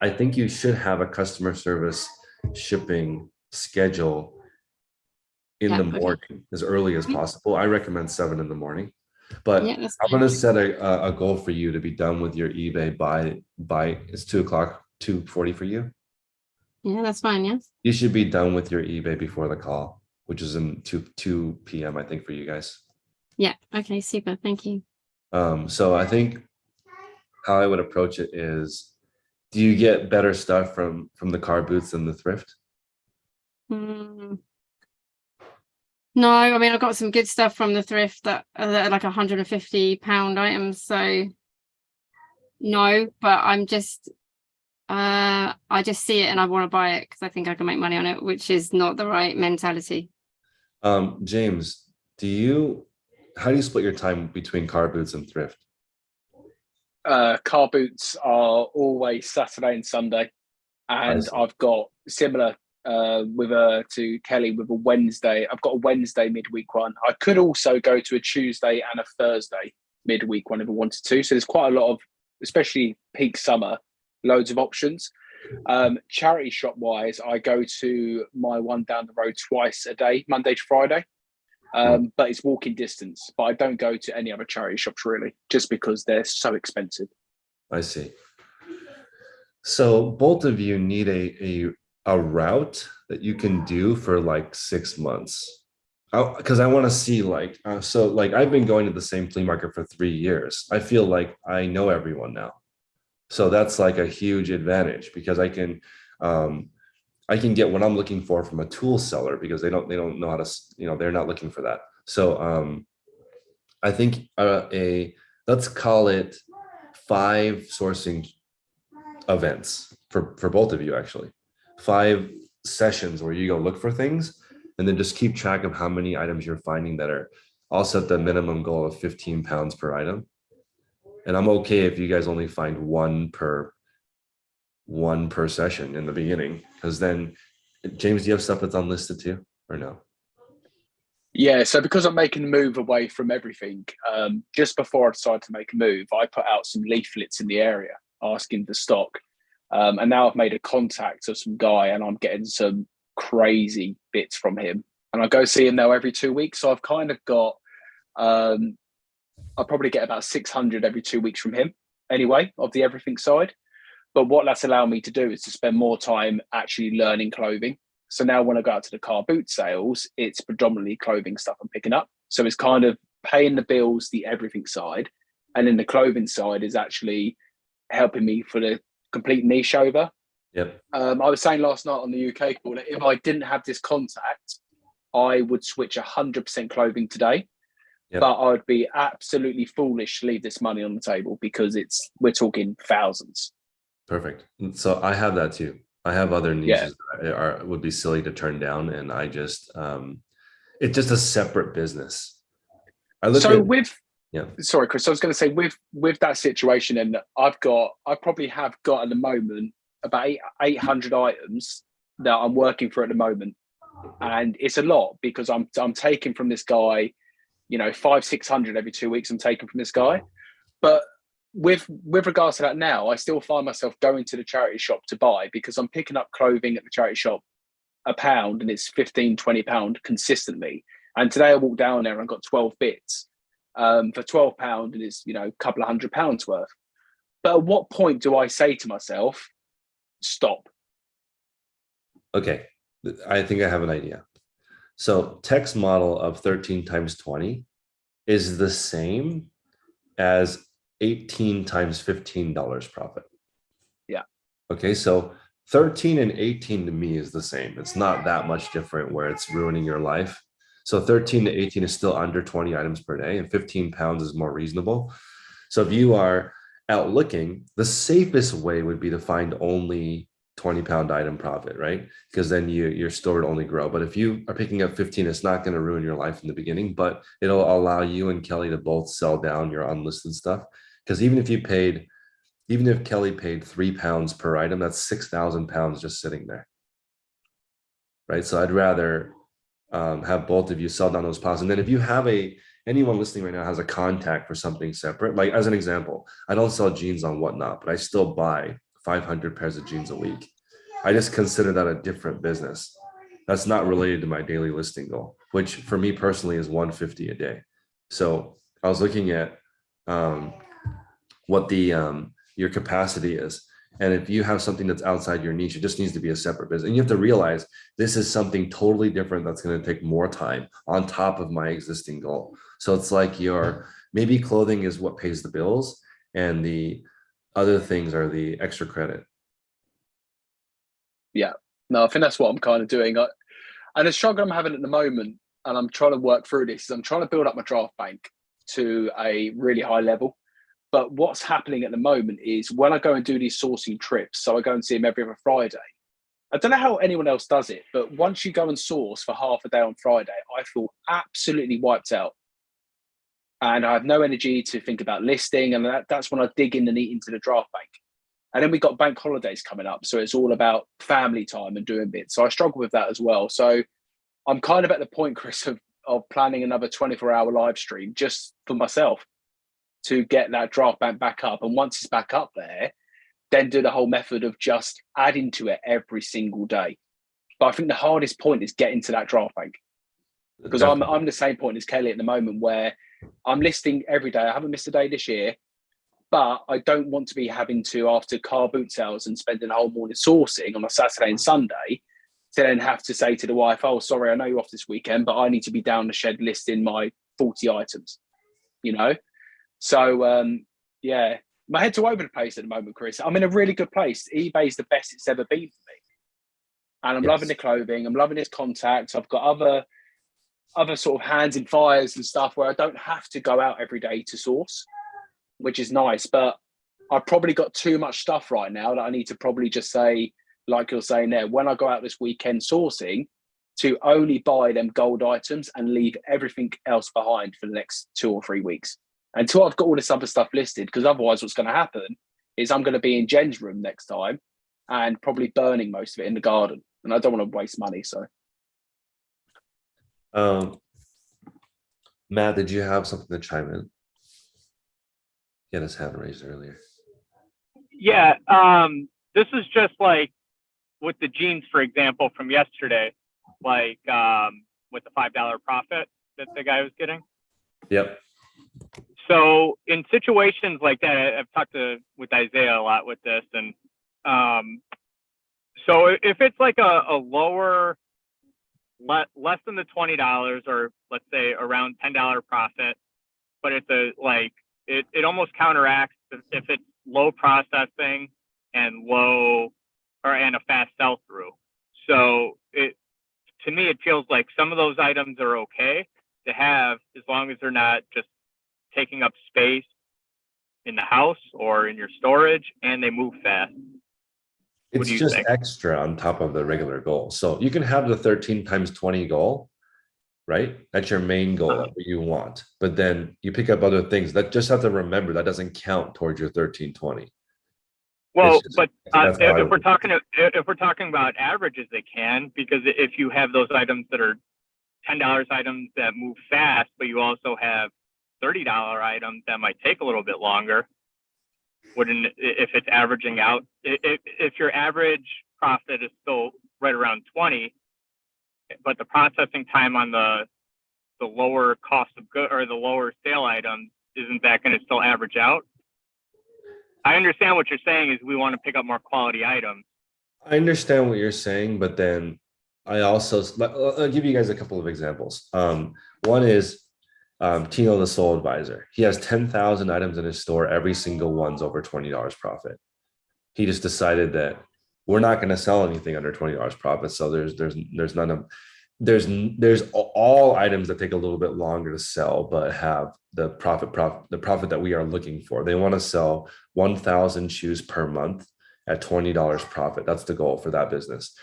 I think you should have a customer service shipping schedule in Yeah, the okay. morning as early as Mhm. possible. I recommend seven in the morning. But Yeah, I'm gonna set a, a- goal for you to be done with your eBay by, by, it's two o'clock, two forty for you. Yeah, that's fine. Yes. You should be done with your eBay before the call, which is in two, two PM, I think, for you guys. Yeah. Okay. Super. Thank you. Um, so I think how I would approach it is, do you get better stuff from, from the car boots than the thrift? Mm. No, I mean I've got some good stuff from the thrift that are that are like 150 pound items. So no, but I'm just uh I just see it and I want to buy it because I think I can make money on it, which is not the right mentality. Um, James, do you, how do you split your time between car boots and thrift? uh, car boots are always Saturday and Sunday, and see. I've got similar uh, with a to Kelly with a Wednesday. I've got a Wednesday midweek one. I could also go to a Tuesday and a Thursday midweek one if I wanted to. So there's quite a lot of, especially peak summer, loads of options. Um, charity shop wise, I go to my one down the road twice a day, Monday to Friday. Um, but it's walking distance. But I don't go to any other charity shops really, just because they're so expensive. I see. So both of you need a, a, a route that you can do for like six months. Because I want to see like, uh, so like I've been going to the same flea market for three years. I feel like I know everyone now. So that's like a huge advantage because I can, um, I can get what I'm looking for from a tool seller because they don't, they don't know how to, you know, they're not looking for that. So um, I think uh, a, let's call it five sourcing events for, for both of you, actually. Five sessions where you go look for things and then just keep track of how many items you're finding that are, I'll set the minimum goal of 15 pounds per item. And I'm okay if you guys only find one per, one per session in the beginning, because then, James, do you have stuff that's unlisted too, or no? Yeah, so because I'm making a move away from everything, um, just before I decided to make a move, I put out some leaflets in the area asking for stock. Um, and now I've made a contact of some guy and I'm getting some crazy bits from him. And I go see him now every two weeks. So I've kind of got, um, I probably get about 600 every two weeks from him anyway, of the everything side. But what that's allowed me to do is to spend more time actually learning clothing. So now when I go out to the car boot sales, it's predominantly clothing stuff I'm picking up. So it's kind of paying the bills, the everything side. And then the clothing side is actually helping me for the complete niche over. Yep, Um, I was saying last night on the UK call that if I didn't have this contact, I would switch 100% clothing today. Yep. But I would be absolutely foolish to leave this money on the table because it's we're talking thousands. perfect. So I have that too. I have other Yeah. niches that are, would be silly to turn down and I just, um, it's just a separate business. I look so at, with Yeah. sorry chris i was going to say with with that situation and i've got i probably have got at the moment about 800 items that i'm working for at the moment and it's a lot because i'm i'm taking from this guy you know five six hundred every two weeks i'm taking from this guy but with with regards to that now, I still find myself going to the charity shop to buy because I'm picking up clothing at the charity shop a pound and it's 15, 20 pound consistently. And today I walked down there and got 12 bits um, for 12 pound and it's, you know, a couple of hundred pounds worth. But at what point do I say to myself, stop? Okay, I think I have an idea. So text model of thirteen times twenty is the same as eighteen times fifteen dollars profit. Yeah. Okay, so thirteen and eighteen to me is the same. It's not that much different where it's ruining your life. So thirteen to eighteen is still under twenty items per day and fifteen pounds is more reasonable. So if you are out looking, the safest way would be to find only 20 pound item profit, right? Because then you your store would only grow. But if you are picking up 15, it's not going to ruin your life in the beginning, but it'll allow you and Kelly to both sell down your unlisted stuff. Because even if you paid, even if Kelly paid three pounds per item, that's six thousand pounds just sitting there. Right. So I'd rather um, have both of you sell down those pounds. And then if you have a anyone listening right now has a contact for something separate, like as an example, I don't sell jeans on whatnot, but I still buy 500 pairs of jeans a week. I just consider that a different business. That's not related to my daily listing goal, which for me personally is 150 a day. So I was looking at um, what the um, your capacity is. And if you have something that's outside your niche, it just needs to be a separate business. And you have to realize this is something totally different that's going to take more time on top of my existing goal. So it's like your maybe clothing is what pays the bills and the other things are the extra credit. Yeah, no, I think that's what I'm kind of doing. I, and the struggle I'm having at the moment, and I'm trying to work through this, is I'm trying to build up my draft bank to a really high level. But what's happening at the moment is when I go and do these sourcing trips, so I go and see them every other Friday. I don't know how anyone else does it, but once you go and source for half a day on Friday, I feel absolutely wiped out. And I have no energy to think about listing. And that, that's when I dig in and eat into the draft bank. And then we got bank holidays coming up. So it's all about family time and doing bits. So I struggle with that as well. So I'm kind of at the point, Chris, of, of planning another 24 hour live stream just for myself to get that draft bank back up. And once it's back up there, then do the whole method of just adding to it every single day. But I think the hardest point is getting to that draft bank because I'm, I'm the same point as Kelly at the moment where I'm listing every day. I haven't missed a day this year but I don't want to be having to after car boot sales and spending a whole morning sourcing on a Saturday and Sunday to then have to say to the wife, "Oh, sorry, I know you're off this weekend, but I need to be down the shed listing my 40 items." You know, so um, yeah, my head's all over the place at the moment, Chris. I'm in a really good place. eBay's the best it's ever been for me, and I'm Yes. loving the clothing. I'm loving this contact. I've got other other sort of hands in fires and stuff where I don't have to go out every day to source which is nice. But I've probably got too much stuff right now that I need to probably just say, like you're saying there, when I go out this weekend sourcing, to only buy them gold items and leave everything else behind for the next two or three weeks until I've got all this other stuff listed. Because otherwise, what's going to happen is I'm going to be in Jen's room next time and probably burning most of it in the garden. And I don't want to waste money. So Um, Matt, did you have something to chime in? He had his hand raised earlier. Yeah, um, this is just like with the jeans, for example, from yesterday, like um, with the five dollar profit that the guy was getting. Yep. So in situations like that, I've talked to with Isaiah a lot with this, and um, so if it's like a, a lower, le- less than the twenty dollars, or let's say around ten dollar profit, but it's a like it, it almost counteracts if, if it's low processing and low or and a fast sell through. So it to me it feels like some of those items are okay to have as long as they're not just taking up space in the house or in your storage and they move fast. What It's just think? extra on top of the regular goal. So you can have the thirteen times twenty goal, right? That's your main goal Uh-huh. that you want, but then you pick up other things that just have to remember that doesn't count towards your thirteen twenty. Well, just- but uh, that's how I if, if we're talking if we're talking about averages, they can because if you have those items that are ten dollars items that move fast, but you also have thirty dollar item that might take a little bit longer, wouldn't if it's averaging out if if your average profit is still right around 20 but the processing time on the the lower cost of good or the lower sale items isn't that going to still average out i understand what you're saying is we want to pick up more quality items I understand what you're saying, but then I also, I'll give you guys a couple of examples. Um, one is um, Tino, the sole advisor. He has ten thousand items in his store. Every single one's over twenty dollars profit. He just decided that we're not going to sell anything under twenty dollars profit. So there's there's there's none of there's there's all items that take a little bit longer to sell, but have the profit profit the profit that we are looking for. They want to sell one thousand shoes per month at twenty dollars profit. That's the goal for that business.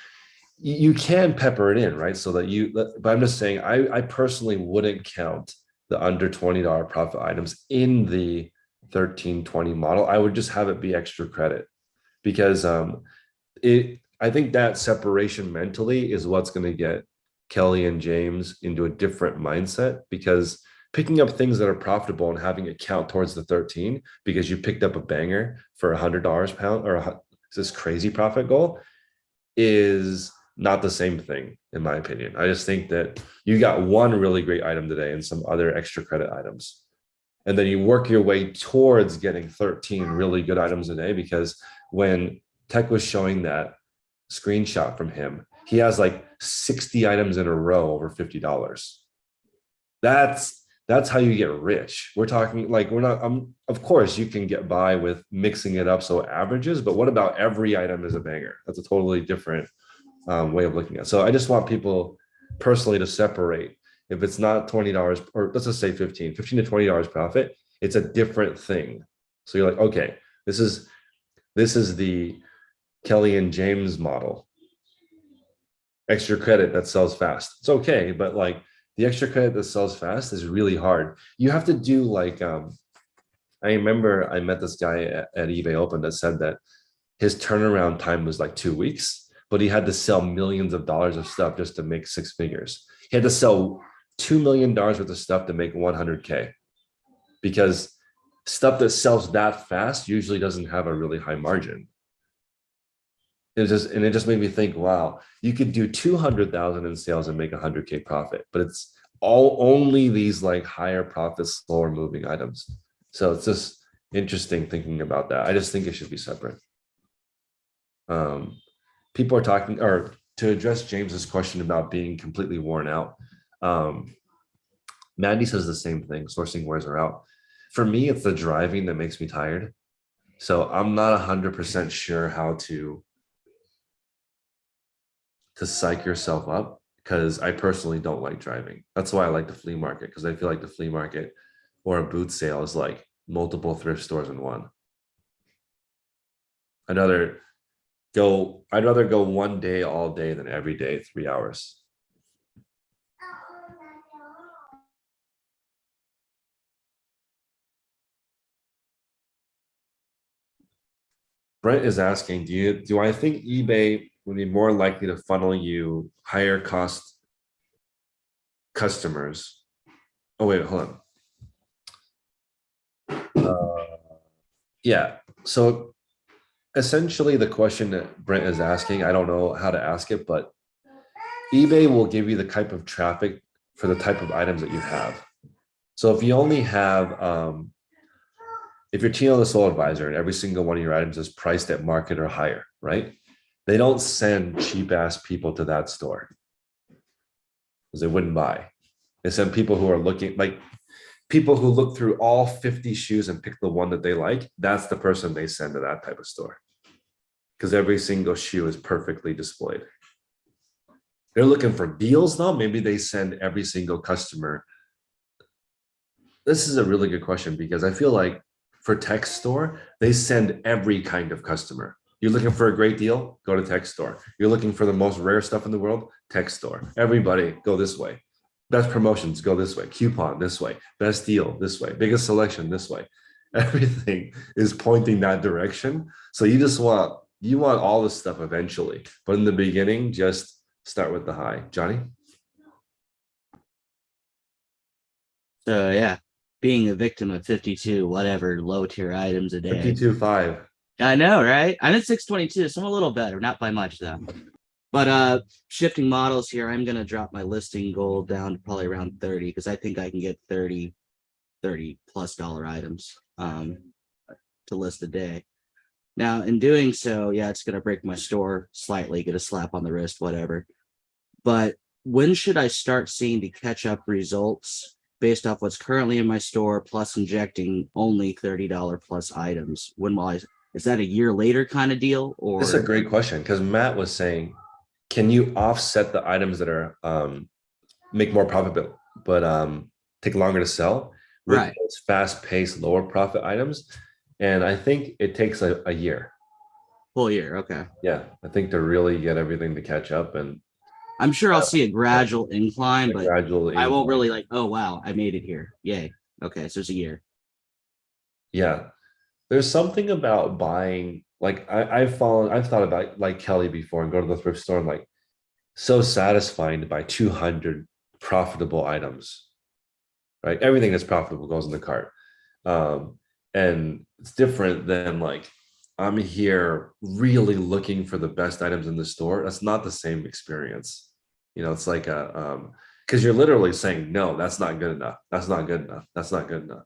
You, you can pepper it in, right? So that you, but I'm just saying, I, I personally wouldn't count the under twenty dollar profit items in the thirteen twenty model. I would just have it be extra credit because um, it. I think that separation mentally is what's going to get Kelly and James into a different mindset because picking up things that are profitable and having it count towards the 13 because you picked up a banger for a hundred dollars pound or a, this crazy profit goal is not the same thing in my opinion i just think that you got one really great item today and some other extra credit items and then you work your way towards getting 13 really good items a day because when tech was showing that screenshot from him he has like 60 items in a row over $50 that's that's how you get rich. We're talking like we're not. Um, of course, you can get by with mixing it up so it averages, but what about every item is a banger? That's a totally different um, way of looking at. It. So I just want people personally to separate. If it's not twenty dollars, or let's just say 15, 15 to twenty dollars profit, it's a different thing. So you're like, okay, this is this is the Kelly and James model. Extra credit that sells fast. It's okay, but like the extra credit that sells fast is really hard. You have to do like, um, I remember I met this guy at, at eBay Open that said that his turnaround time was like two weeks, but he had to sell millions of dollars of stuff just to make six figures. He had to sell $2 million worth of stuff to make 100K because stuff that sells that fast usually doesn't have a really high margin. It just and it just made me think, wow, you could do 200,000 in sales and make 100k profit, but it's all only these like higher profit, slower moving items. So it's just interesting thinking about that. I just think it should be separate. Um, people are talking or to address James's question about being completely worn out. Um, Mandy says the same thing, sourcing wears her out. For me, it's the driving that makes me tired. So I'm not 100% sure how to to psych yourself up because I personally don't like driving. That's why I like the flea market because I feel like the flea market or a boot sale is like multiple thrift stores in one. I'd rather go, I'd rather go one day all day than every day, three hours. Brent is asking, do you, do I think eBay would be more likely to funnel you higher cost customers? Oh, wait, hold on. Uh, Yeah, so essentially the question that Brent is asking, I don't know how to ask it, but eBay will give you the type of traffic for the type of items that you have. So if you only have, um, if you're Tino the sole advisor and every single one of your items is priced at market or higher, right? They don't send cheap ass people to that store because they wouldn't buy. They send people who are looking like people who look through all 50 shoes and pick the one that they like. That's the person they send to that type of store because every single shoe is perfectly displayed. They're looking for deals though. Maybe they send every single customer. This is a really good question because I feel like for tech store, they send every kind of customer. You're looking for a great deal, go to tech store. You're looking for the most rare stuff in the world, tech store. Everybody go this way. Best promotions, go this way. Coupon this way. Best deal this way. Biggest selection this way. Everything is pointing that direction. So you just want, you want all this stuff eventually. But in the beginning, just start with the high. Johnny? Uh, yeah. being a victim of 52, whatever low tier items a day. Fifty-two five. I know, right? I'm at 622, so I'm a little better, not by much though. But uh shifting models here, I'm gonna drop my listing goal down to probably around 30 because I think I can get 30, 30 plus dollar items um to list a day. Now, in doing so, yeah, it's gonna break my store slightly, get a slap on the wrist, whatever. But when should I start seeing the catch up results based off what's currently in my store plus injecting only $30 plus items? When will I is that a year later kind of deal or This is a great question because Matt was saying, can you offset the items that are um make more profit but um take longer to sell Right. those fast-paced, lower profit items? And I think it takes a, a year. full year? Okay. Yeah, I think to really get everything to catch up and I'm sure I'll see a gradual incline, but gradually. I won't really like, oh wow, I made it here. Yay. Okay, so it's a year. Yeah. There's something about buying, like I, I've fallen, I've thought about like Kelly before and go to the thrift store and like so satisfying to buy 200 profitable items. Right? Everything that's profitable goes in the cart. Um, and it's different than like I'm here really looking for the best items in the store. That's not the same experience. You know, it's like a um because you're literally saying, no, that's not good enough. That's not good enough. That's not good enough.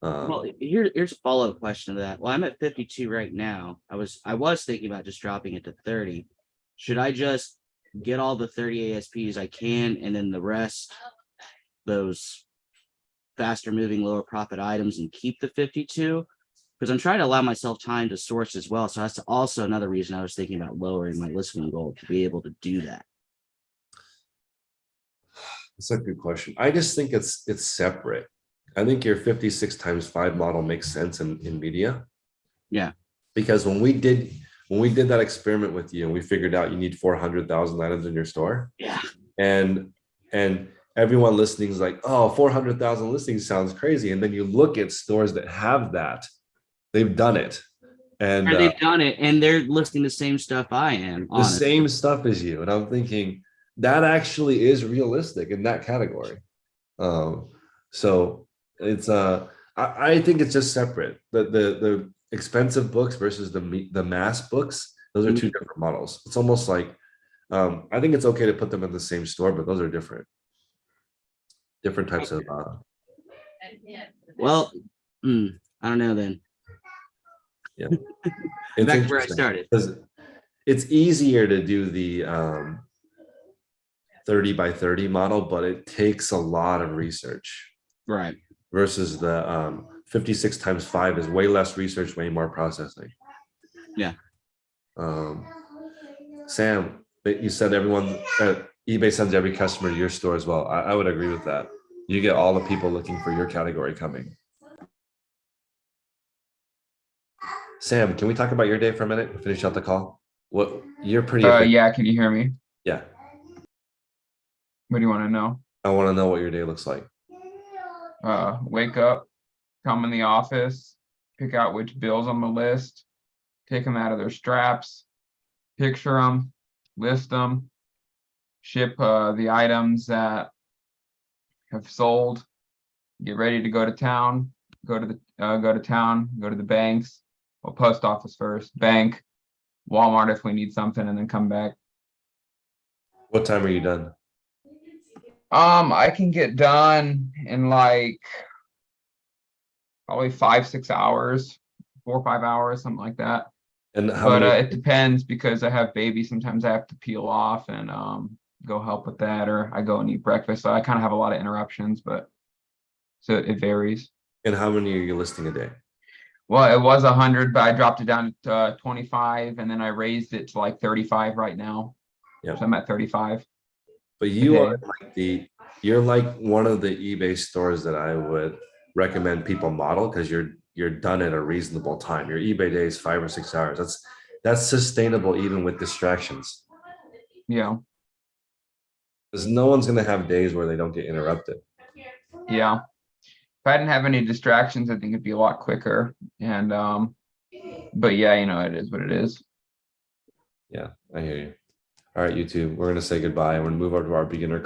Um, Well, here, here's a follow-up question to that. Well, I'm at 52 right now. I was I was thinking about just dropping it to 30. Should I just get all the 30 ASPs I can and then the rest, those faster moving, lower profit items and keep the 52? Because I'm trying to allow myself time to source as well. So that's also another reason I was thinking about lowering my listening goal to be able to do that. That's a good question. I just think it's it's separate. I think your 56 times five model makes sense in, in media. Yeah. Because when we did when we did that experiment with you and we figured out you need 400,000 items in your store Yeah. and and everyone listening is like, oh, 400,000 listings sounds crazy. And then you look at stores that have that, they've done it. And uh, they've done it and they're listing the same stuff I am. the honestly. same stuff as you. And I'm thinking that actually is realistic in that category. Um, so it's uh I, I think it's just separate. The the the expensive books versus the the mass books, those are two different models. It's almost like um I think it's okay to put them in the same store, but those are different. Different types of uh Well, hmm, I don't know then. it's Back to where I started. it's easier to do the um 30 by 30 model, but it takes a lot of research Right. versus the um 56 times five is way less research, way more processing. Yeah. Um, Sam, but you said everyone uh, eBay sends every customer to your store as well. I, I would agree with that. You get all the people looking for your category coming. Sam, can we talk about your day for a minute? Finish out the call. What you're pretty. Uh, yeah, can you hear me? yeah. What do you want to know? I want to know what your day looks like. Uh, wake up, come in the office, pick out which bills on the list, take them out of their straps, picture them, list them, ship uh, the items that have sold, get ready to go to town, go to the uh, go to town, go to the banks, well, post office first, bank, Walmart if we need something, and then come back. What time are you done? Um, I can get done in like probably five, six hours, four or five hours, something like that. And how But uh, it depends because I have babies. Sometimes I have to peel off and um go help with that, or I go and eat breakfast. So I kind of have a lot of interruptions, but so it varies. and how many are you listing a day? Well, it was a hundred, but I dropped it down to uh, twenty-five, and then I raised it to like thirty-five right now. Yeah. So I'm at thirty-five. But you are like the, you're like one of the eBay stores that I would recommend people model because you're, you're done at a reasonable time. Your eBay day is five or six hours. That's, that's sustainable even with distractions. Yeah, Because no one's gonna have days where they don't get interrupted. yeah. If I didn't have any distractions, I think it'd be a lot quicker. And um, but yeah, you know, it is what it is. Yeah, I hear you. All right, YouTube, we're gonna say goodbye. We're gonna move over to our beginner